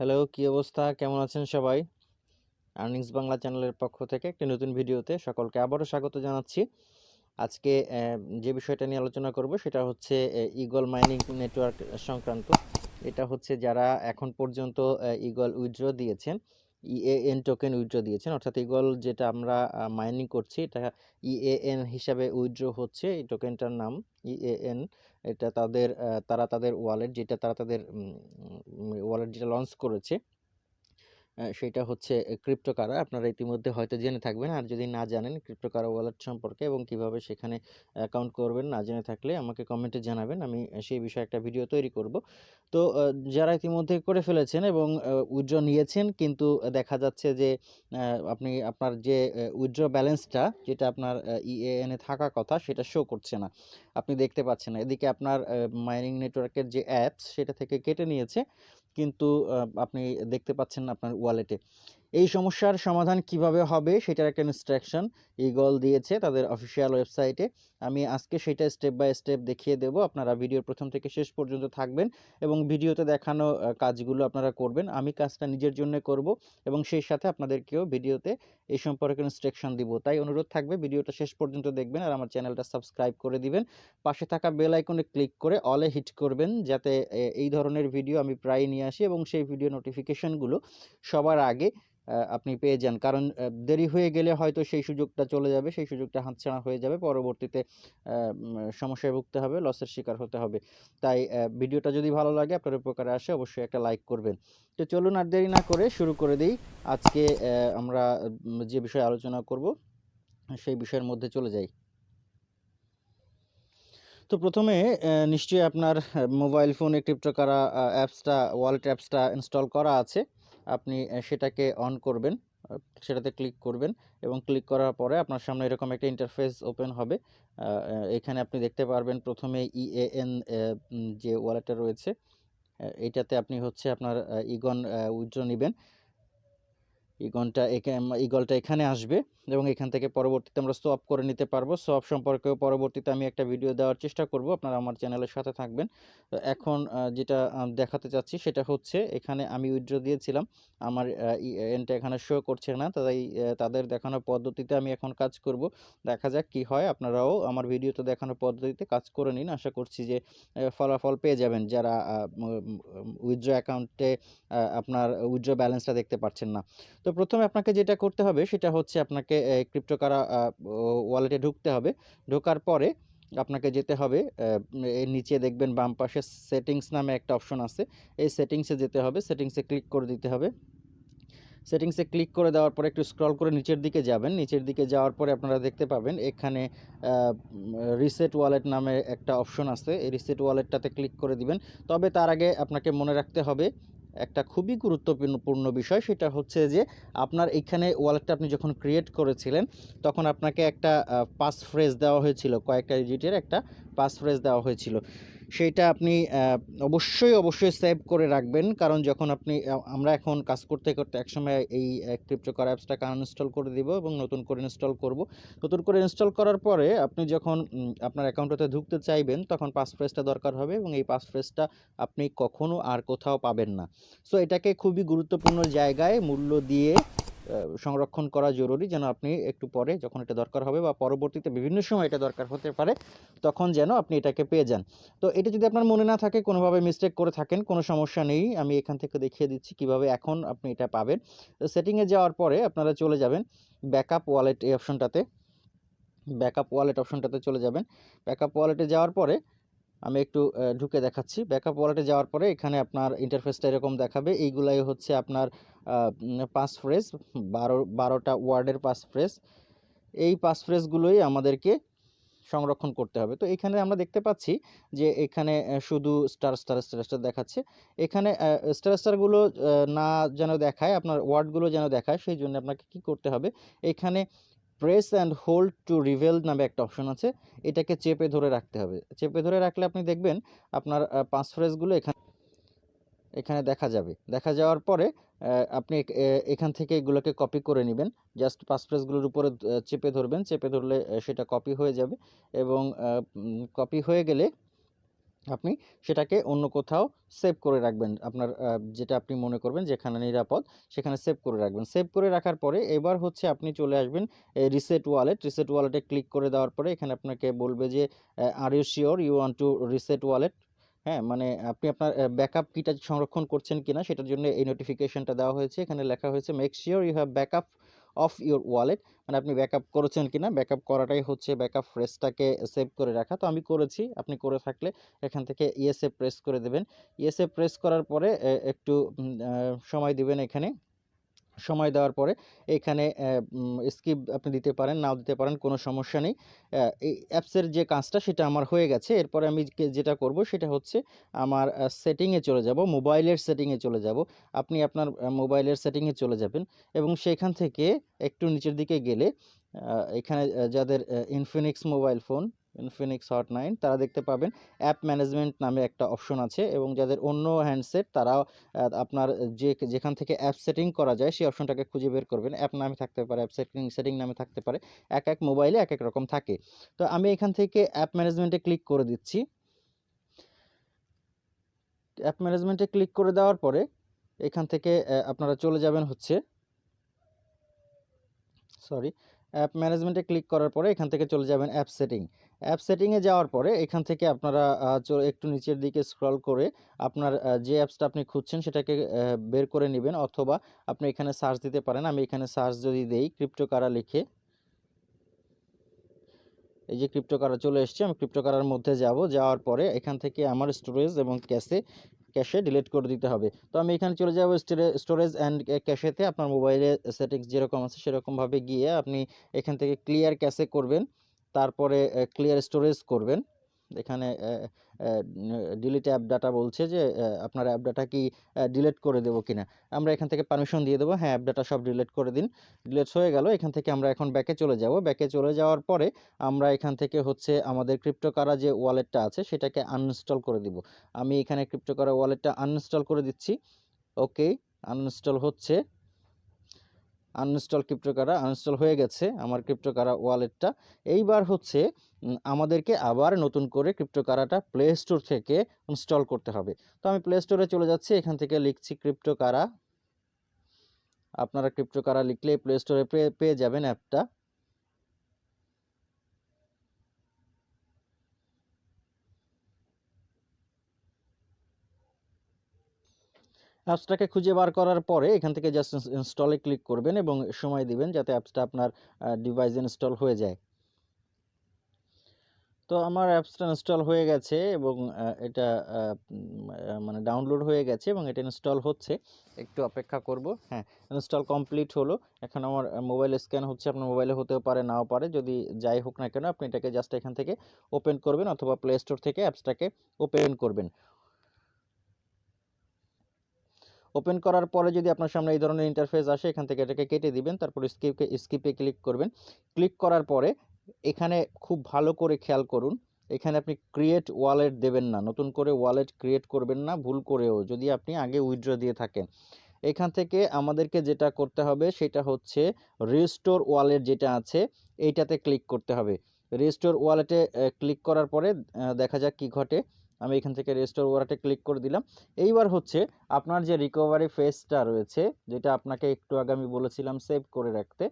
Hello, কি অবস্থা? কেমন আছেন সবাই? আর্নিংস বাংলা চ্যানেলের পক্ষ থেকে একটি নতুন ভিডিওতে সকলকে আবারও স্বাগত জানাচ্ছি। আজকে যে বিষয়টা নিয়ে আলোচনা করব সেটা হচ্ছে এ ঈগল মাইনিং নেটওয়ার্ক সংক্রান্ত। এটা হচ্ছে যারা এখন পর্যন্ত ঈগল উইথড্র দিয়েছেন, ইএএন টোকেন উইথড্র দিয়েছেন। অর্থাৎ ঈগল যেটা আমরা মাইনিং করছি এটা ইএএন হিসাবে উইথড্র হচ্ছে। এই টোকেনটার নাম ইএএন। এটা তাদের তারা তাদের ওয়ালেট যেটা তারা তাদের ওয়ালেট যেটা লঞ্চ করেছে আ সেইটা হচ্ছে ক্রিপ্টোকারা। আপনারা ইতিমধ্যে হয়তো জেনে থাকবেন। আর যদি না জানেন ক্রিপ্টোকারা ওয়ালেট সম্পর্কে এবং কীভাবে সেখানে অ্যাকাউন্ট করবেন না জেনে থাকলে আমাকে কমেন্টে জানাবেন। আমি সেই বিষয়ে একটা ভিডিও তৈরি করব। তো যারা ইতিমধ্যে করে ফেলেছেন এবং, আ উইথড্র নিয়েছেন কিন্তু দেখা যাচ্ছে যে আপনি, আপনার যে, এ উইথড্র ব্যালেন্সটা যেটা আপনার ইএএন এ থাকার কথা সেটা শো করছে না। আপনি দেখতে পাচ্ছেন না। এদিকে আপনার মাইনিং নেটওয়ার্কের যে অ্যাপস সেটা থেকে কেটে নিয়েছে। কিন্তু আপনি দেখতে পাচ্ছেন আপনার ওয়ালেটে। এই সমস্যার সমাধান কীভাবে হবে সেটার একটা ইনস্ট্রাকশন ঈগল দিয়েছে তাদের অফিসিয়াল ওয়েবসাইটে। আমি আজকে সেটা স্টেপ বাই স্টেপ দেখিয়ে দেব। আপনারা ভিডিওর প্রথম থেকে শেষ পর্যন্ত থাকবেন এবং ভিডিওতে দেখানো কাজগুলো আপনারা করবেন। আমি কাজটা নিজের জন্যে করব এবং সেই সাথে আপনাদেরকেও ভিডিওতে এই সম্পর্কে ইনস্ট্রাকশন দিব। তাই অনুরোধ থাকবে ভিডিওটা শেষ পর্যন্ত দেখবেন আর আমার চ্যানেলটা সাবস্ক্রাইব করে দিবেন। পাশে থাকা বেল আইকনে ক্লিক করে অলে হিট করবেন যাতে এই ধরনের ভিডিও আমি প্রায়ই নিয়ে আসি এবং সেই ভিডিও নোটিফিকেশনগুলো সবার আগে আপনি পেয়ে যান। কারণ দেরি হয়ে গেলে হয়তো সেই সুযোগটা চলে যাবে। সেই সুযোগটা হাতছাড়া হয়ে যাবে। পরবর্তীতে সমস্যায় ভুগতে হবে, লসের শিকার হতে হবে। তাই ভিডিওটা যদি ভালো লাগে আপনার উপকারে আসে অবশ্যই একটা লাইক করবেন। তো চলুন আর দেরি না করে শুরু করে দেই। আজকে আমরা যে বিষয়ে আলোচনা করব সেই বিষয়ের মধ্যে চলে যাই। তো ১ম এ অ্যা নিশ্চয়ই আপনার মোবাইল ফোনে ক্রিপ্টোকারা অ্যাপসটা ওয়ালেট অ্যাপসটা ইনস্টল করা আছে। আপনি সেটাকে অন করবেন। সেটাতে ক্লিক করবেন এবং ক্লিক করার পরে আপনার সামনে এরকম একটা ইন্টারফেস ওপেন হবে। এখানে আপনি দেখতে পারবেন ১ম এ ইএএন যে ওয়ালেটটা রয়েছে এটাতে আপনি হচ্ছে আপনার ইগন উইথড্র নেবেন ইগনটা এখানে ইগলটা এখানে আসবে এবং এখান থেকে পরবর্তীতে আমরা সোয়াপ করে নিতে পারব। সোয়াপ সম্পর্কেও পরবর্তীতে আমি একটা ভিডিও দেওয়ার চেষ্টা করব। আপনারা আমার চ্যানেলের সাথে থাকবেন। এখন যেটা দেখাতে চাচ্ছি সেটা হচ্ছে এখানে আমি উইথড্র দিয়েছিলাম। আমার, আ ইএএনটা এখানে শো করছে না। তাই তাদের দেখানো পদ্ধতিতে আমি এখন কাজ করব। দেখা যাক কি হয়। আপনারাও আমার ভিডিওতে দেখানো পদ্ধতিতে কাজ করে নিন। আশা করছি যে ফলাফল পেয়ে যাবেন যারা উইথড্র অ্যাকাউন্টে আপনার উইথড্র ব্যালেন্সটা দেখতে পাচ্ছেন না। তো প্রথমে আপনাকে যেটা করতে হবে সেটা হচ্ছে আপনাকে এ ক্রিপ্টোকারা ওয়ালেটে ঢুকতে হবে। ঢোকার পরে আপনাকে যেতে হবে এর নিচে দেখবেন বাম পাশে সেটিংস নামে একটা অপশন আছে। এই সেটিংসে যেতে হবে। সেটিংসে ক্লিক করে দিতে হবে। সেটিংসে ক্লিক করে দেওয়ার পরে একটু স্ক্রল করে নিচের দিকে যাবেন। নিচের দিকে যাওয়ার পরে আপনারা দেখতে পাবেন, এখানে রিসেট ওয়ালেট নামে একটা অপশন আছে। এই রিসেট ওয়ালেটটাতে ক্লিক করে দিবেন। তবে তার আগে আপনাকে মনে রাখতে হবে একটা খুবই গুরুত্বপূর্ণ বিষয়, সেটা হচ্ছে যে আপনার এখানে ওয়ালেটটা আপনি যখন ক্রিয়েট করেছিলেন, তখন আপনাকে একটা পাস ফ্রেজ দেওয়া হয়েছিল। কয়েকটা ডিজিটের একটা পাস ফ্রেজ দেওয়া হয়েছিল। সেইটা আপনি অবশ্যই, অবশ্যই সেভ করে রাখবেন। কারণ যখন আপনি আমরা এখন কাজ করতে, করতে একসময় এই ক্রিপ্টোকারা অ্যাপসটাকে আনইনস্টল করে দিব এবং নতুন করে ইনস্টল করব। নতুন করে ইনস্টল করার পরে আপনি যখন আপনার অ্যাকাউন্টটাতে ঢুকতে চাইবেন তখন পাস ফ্রেজটা দরকার হবে এবং এই পাস ফ্রেজটা আপনি কখনো আর কোথাও পাবেন না। সো এটাকে খুবই গুরুত্বপূর্ণ জায়গায় মূল্য দিয়ে সংরক্ষণ করা জরুরি যেন আপনি একটু পরে যখন এটা দরকার হবে বা পরবর্তীতে বিভিন্ন সময় এটা দরকার হতে পারে, তখন যেন আপনি এটাকে পেয়ে যান। তো এটা যদি আপনার মনে না থাকে, কোনোভাবে মিস্টেক করে থাকেন, কোনো সমস্যা নেই। আমি এখান থেকে দেখিয়ে দিচ্ছি কীভাবে এখন আপনি এটা পাবেন। সেটিংয়ে যাওয়ার পরে আপনারা চলে যাবেন ব্যাকআপ ওয়ালেট এই অপশনটাতে। ব্যাকআপ ওয়ালেট অপশনটাতে চলে যাবেন। ব্যাকআপ ওয়ালেটে যাওয়ার পরে আমি একটু ঢুকে দেখাচ্ছি। ব্যাকআপ ওয়ালেটে যাওয়ার পরে এখানে আপনার ইন্টারফেসটা এরকম দেখাবে। এইগুলাই হচ্ছে আপনার পাস ফ্রেজ ১২ ১২ টা ওয়ার্ডের পাস ফ্রেজ। এই পাস ফ্রেজগুলোই আমাদেরকে সংরক্ষণ করতে হবে। তো এখানে আমরা দেখতে পাচ্ছি যে এখানে শুধু স্টার, স্টার, স্টার, স্টার দেখাচ্ছে। এখানে স্টার, স্টারগুলো না যেন দেখায় আপনার ওয়ার্ডগুলো যেন দেখায় সেই জন্য আপনাকে কি করতে হবে এখানে press and hold to reveal নামে একটা অপশন আছে। এটাকে চেপে ধরে রাখতে হবে। চেপে ধরে রাখলে আপনি দেখবেন আপনার পাঁচ ফ্রেসগুলো এখানে এখানে দেখা যাবে। দেখা যাওয়ার পরে আপনি এখান থেকে এগুলোকে কপি করে নেবেন জাস্ট পাস ফ্রেজগুলোর উপরে চেপে ধরবেন। চেপে ধরলে সেটা কপি হয়ে যাবে এবং কপি হয়ে গেলে আপনি সেটাকে অন্য কোথাও সেভ করে রাখবেন। আপনার যেটা আপনি মনে করবেন যেখানে নিরাপদ, সেখানে সেভ করে রাখবেন। সেভ করে রাখার পরে এবার হচ্ছে আপনি চলে আসবেন রিসেট ওয়ালেট। রিসেট ওয়ালেটে ক্লিক করে দেওয়ার পরে এখানে আপনাকে বলবে যে are you sure you want to reset wallet? হ্যাঁ? মানে আপনি আপনার ব্যাকআপ কিটা সংরক্ষণ করছেন কিনা সেটার জন্য এই নোটিফিকেশনটা দেওয়া হয়েছে। এখানে লেখা হয়েছে make sure you have backup of your wallet. মানে আপনি ব্যাকআপ করেছেন কিনা? ব্যাকআপ করাটাই হচ্ছে ব্যাকআপ প্রেসটাকে সেভ করে রাখা। তো আমি করেছি। আপনি করে থাকলে এখান থেকে ইএসএ প্রেস করে দেবেন। ইএসএ প্রেস করার পরে একটু সময় দিবেন এখানে। সময় দেওয়ার পরে এখানে স্কিপ আপনি দিতে পারেন, নাও দিতে পারেন, কোনো সমস্যা নেই। এই অ্যাপসের যে কাজটা সেটা আমার হয়ে গেছে। এরপরে আমি যেটা করব সেটা হচ্ছে আমার সেটিংয়ে চলে যাব, মোবাইলের সেটিংয়ে চলে যাব। আপনি আপনার মোবাইলের সেটিংয়ে চলে যাবেন এবং সেখান থেকে একটু নিচের দিকে গেলে এখানে যাদের Infinix mobile phone, Infinix hot 9 তারা দেখতে পাবেন অ্যাপ ম্যানেজমেন্ট নামে একটা অপশন আছে এবং যাদের অন্য হ্যান্ডসেট তারাও আ আপনার যে যেখান থেকে অ্যাপ সেটিং করা যায় সেই অপশনটাকে খুঁজে বের করবেন। অ্যাপ নামে থাকতে পারে, অ্যাপ সেটিং সেটিং নামে থাকতে পারে। এক এক মোবাইলে এক এক রকম থাকে। তো আমি এখান থেকে অ্যাপ ম্যানেজমেন্টে ক্লিক করে দিচ্ছি। অ্যাপ ম্যানেজমেন্টে ক্লিক করে দেওয়ার পরে এখান থেকে আপনারা চলে যাবেন হচ্ছে সরি, অ্যাপ ম্যানেজমেন্টে ক্লিক করার পরে এখান থেকে চলে যাবেন অ্যাপ সেটিং। অ্যাপ সেটিংয়ে যাওয়ার পরে এখান থেকে আপনারা একটু নিচের দিকে স্ক্রল করে আপনার যে অ্যাপসটা আপনি খুঁজছেন সেটাকে বের করে নেবেন অথবা আপনি এখানে সার্চ দিতে পারেন। আমি এখানে সার্চ যদি দেই ক্রিপ্টোকারা লিখে এই যে ক্রিপ্টোকারা চলে এসছে। আমি ক্রিপ্টোকারার মধ্যে যাব। যাওয়ার পরে এখান থেকে আমার স্টোরেজ এবং ক্যাশে ক্যাশে ডিলিট করে দিতে হবে। তো আমি এখানে চলে যাব স্টোরে স্টোরেজ অ্যান্ড ক্যাশেতে আপনার মোবাইলে সেটিংস যেরকম আছে সেরকমভাবে গিয়ে আপনি এখান থেকে ক্লিয়ার ক্যাশে করবেন। তারপরে ক্লিয়ার স্টোরেজ করবেন। এখানে ডিলিট অ্যাপ ডাটা বলছে যে আপনার অ্যাপ ডাটা কি ডিলিট করে দেব কিনা? আমরা এখান থেকে পারমিশন দিয়ে দেবো হ্যাঁ, অ্যাপ ডাটা সব ডিলিট করে দিন। ডিলিট হয়ে গেল। এখান থেকে আমরা এখন ব্যাকে চলে যাব। ব্যাকে চলে যাওয়ার পরে আমরা এখান থেকে হচ্ছে আমাদের ক্রিপ্টোকারা যে ওয়ালেটটা আছে সেটাকে আনইনস্টল করে দিব। আমি এখানে ক্রিপ্টোকারা ওয়ালেটটা আনইনস্টল করে দিচ্ছি। ওকে, আনইনস্টল হচ্ছে। আনইনস্টল ক্রিপ্টোকারা আনইনস্টল হয়ে গেছে আমার ক্রিপ্টোকারা ওয়ালেটটা। এইবার হচ্ছে আমাদেরকে আবার নতুন করে ক্রিপ্টোকারাটা প্লে স্টোর থেকে ইনস্টল করতে হবে। তো আমি প্লে স্টোরে চলে যাচ্ছি। এখান থেকে লিখছি ক্রিপ্টোকারা। আপনারা ক্রিপ্টোকারা লিখলে প্লে স্টোরে পেয়ে পেয়ে যাবেন অ্যাপটা। অ্যাপসটাকে খুঁজে বার করার পরে এখান থেকে জাস্ট ইনস্টলে ক্লিক করবেন এবং সময় দিবেন যাতে অ্যাপসটা আপনার ডিভাইসে ইনস্টল হয়ে যায়। তো আমার অ্যাপসটা ইনস্টল হয়ে গেছে এবং এটা মানে ডাউনলোড হয়ে গেছে এবং এটা ইনস্টল হচ্ছে। একটু অপেক্ষা করব। হ্যাঁ, ইনস্টল কমপ্লিট হলো। এখন আমার মোবাইল স্ক্যান হচ্ছে। আপনার মোবাইলে হতেও পারে, নাও পারে। যদি যাই হোক না কেন আপনি এটাকে জাস্ট এখান থেকে ওপেন করবেন অথবা প্লে স্টোর থেকে অ্যাপসটাকে ওপেন করবেন। ওপেন করার পরে যদি আপনার সামনে এই ধরনের ইন্টারফেস আসে, এখান থেকে এটাকে কেটে দিবেন। তারপর স্কিপকে স্কিপে ক্লিক করবেন। ক্লিক করার পরে এখানে খুব ভালো করে খেয়াল করুন। এখানে আপনি ক্রিয়েট ওয়ালেট দেবেন না। নতুন করে ওয়ালেট ক্রিয়েট করবেন না, ভুল করেও, যদি আপনি আগে উইথড্র দিয়ে থাকেন। এখান থেকে আমাদেরকে যেটা করতে হবে, সেটা হচ্ছে রিস্টোর ওয়ালেট যেটা আছে, এইটাতে ক্লিক করতে হবে। রিস্টোর ওয়ালেটে ক্লিক করার পরে দেখা যাক কি ঘটে। আমি এখান থেকে রিস্টোর ওয়ালেটে ক্লিক করে দিলাম। এইবার হচ্ছে আপনার যে রিকভারি ফেজটা রয়েছে, যেটা আপনাকে একটু আগে আমি বলেছিলাম সেভ করে রাখতে।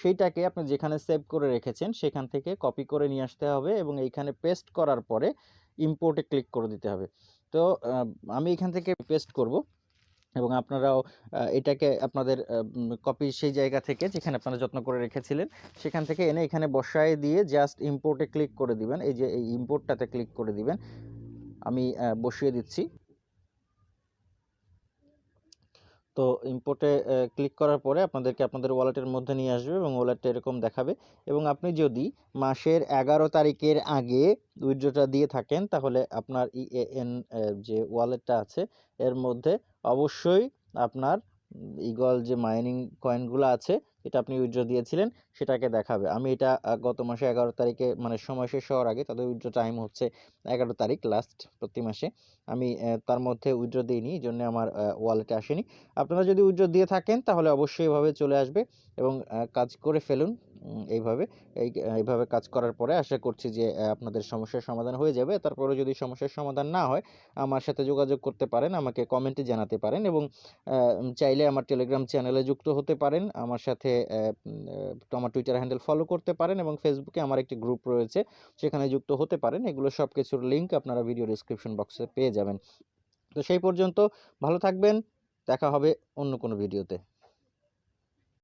সেইটাকে আপনি যেখানে সেভ করে রেখেছেন, সেখান থেকে কপি করে নিয়ে আসতে হবে এবং এইখানে পেস্ট করার পরে ইম্পোর্টে ক্লিক করে দিতে হবে। তো আমি এখান থেকে পেস্ট করব এবং আপনারাও এটাকে আপনাদের কপি সেই জায়গা থেকে যেখানে আপনারা যত্ন করে রেখেছিলেন, সেখান থেকে এনে এখানে বসায় দিয়ে জাস্ট ইম্পোর্টে ক্লিক করে দিবেন। এই যে, এই ইম্পোর্টটাতে ক্লিক করে দিবেন। আমি বসিয়ে দিচ্ছি। তো ইম্পোর্টে ক্লিক করার পরে আপনাদেরকে আপনাদের ওয়ালেটের মধ্যে নিয়ে আসবে এবং ওয়ালেটটা এরকম দেখাবে এবং আপনি যদি মাসের ১১ তারিখের আগে উইড্রোটা দিয়ে থাকেন, তাহলে আপনার ইএএন অ্যা যে ওয়ালেটটা আছে, এর মধ্যে অবশ্যই আপনার ঈগল যে মাইনিং কয়েনগুলো আছে এটা আপনি উইথড্র দিয়েছিলেন সেটাকে দেখাবে। আমি এটা গত মাসে ১১ তারিখে মানে সময় শেষ হওয়ার আগে তাদের উইথড্র টাইম হচ্ছে ১১ তারিখ লাস্ট প্রতি মাসে। আমি তার মধ্যে উইথড্র দেইনি। এজন্য আমার ওয়ালেটে আসেনি। আপনারা যদি উইথড্র দিয়ে থাকেন তাহলে অবশ্যই এভাবে চলে আসবে এবং কাজ করে ফেলুন। এইভাবে এই এইভাবে কাজ করার পরে আশা করছি যে আপনাদের সমস্যার সমাধান হয়ে যাবে। তারপরেও যদি সমস্যার সমাধান না হয়, আমার সাথে যোগাযোগ করতে পারেন, আমাকে কমেন্টে জানাতে পারেন এবং চাইলে আমার টেলিগ্রাম চ্যানেলে যুক্ত হতে পারেন। আমার সাথে তো আমার টুইটার হ্যান্ডেল ফলো করতে পারেন এবং ফেসবুকে আমার একটি গ্রুপ রয়েছে, সেখানে যুক্ত হতে পারেন। এগুলো সব কিছুর লিঙ্ক আপনারা ভিডিও ডিসক্রিপশন বক্সে পেয়ে যাবেন। তো সেই পর্যন্ত ভালো থাকবেন। দেখা হবে অন্য কোনো ভিডিওতে।